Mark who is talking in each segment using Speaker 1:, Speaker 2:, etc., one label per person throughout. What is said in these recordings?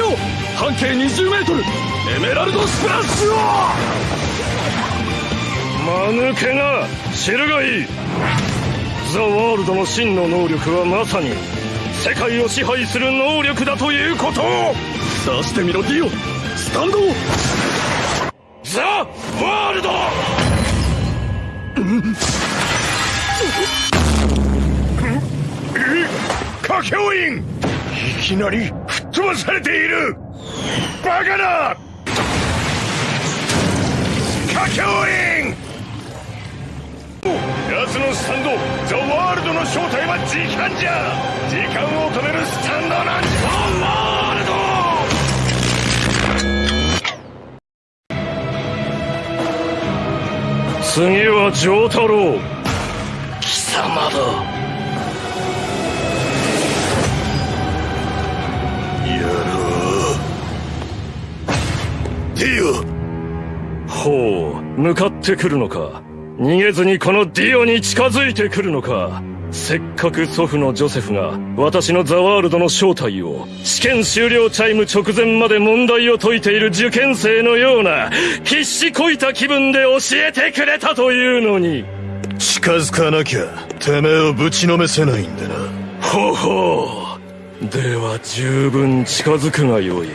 Speaker 1: ィオ半径 20m エメラルドスプラッシュを。
Speaker 2: 間抜けな。知るがいい。ザ・ワールドの真の能力はまさに。世界を支配する能力だということ。を
Speaker 1: 出してみろディオ。スタンド
Speaker 2: ザ・ワールド。
Speaker 3: カケオインいきなり吹っ飛ばされている。バカな！カケオイン奴のスタンドザ・ワールドの正体は時間じゃ！時間を止めるスタンドなんじゃ・ワールド！
Speaker 2: 次は丈太郎。
Speaker 1: 貴様だ。
Speaker 2: 向かってくるのか？逃げずにこのディオに近づいてくるのか？せっかく祖父のジョセフが私のザワールドの正体を試験終了チャイム直前まで問題を解いている受験生のような必死こいた気分で教えてくれたというのに。
Speaker 3: 近づかなきゃてめえをぶちのめせないんだな。
Speaker 2: ほほう。では十分近づくがよい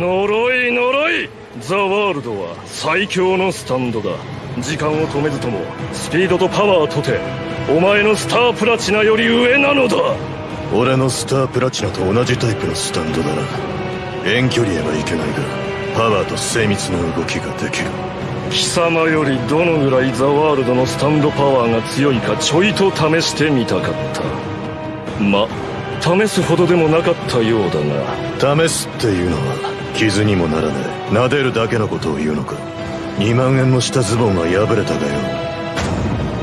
Speaker 2: 呪い呪い。ザ・ワールドは最強のスタンドだ。時間を止めずともスピードとパワーとてお前のスタープラチナより上なのだ。
Speaker 3: 俺のスタープラチナと同じタイプのスタンドだな遠距離へはいけないがパワーと精密な動きができる。
Speaker 2: 貴様よりどのぐらいザワールドのスタンドパワーが強いかちょいと試してみたかった。ま試すほどでもなかったようだが。
Speaker 3: 試すっていうのは傷にもならねえ撫でるだけのことを言うのか。2万円もしたズボンが破れたかよ。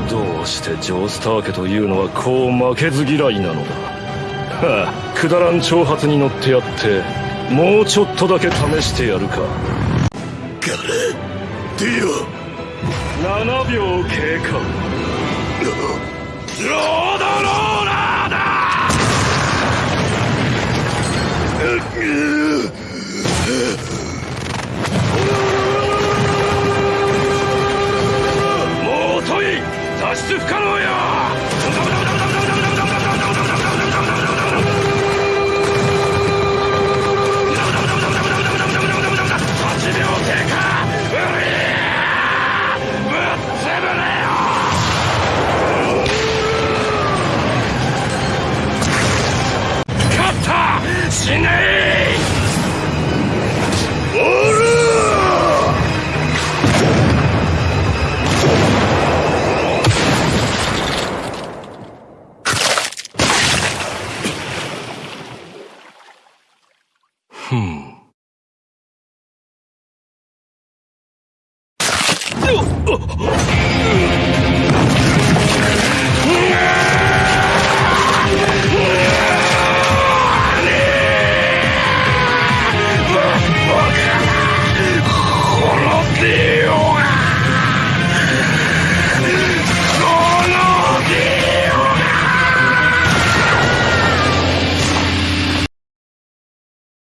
Speaker 2: どうしてジョースター家というのはこう負けず嫌いなのだ。はあくだらん挑発に乗ってやってもうちょっとだけ試してやるか。
Speaker 3: ガレディオ
Speaker 2: 7秒経過よ
Speaker 1: 滅び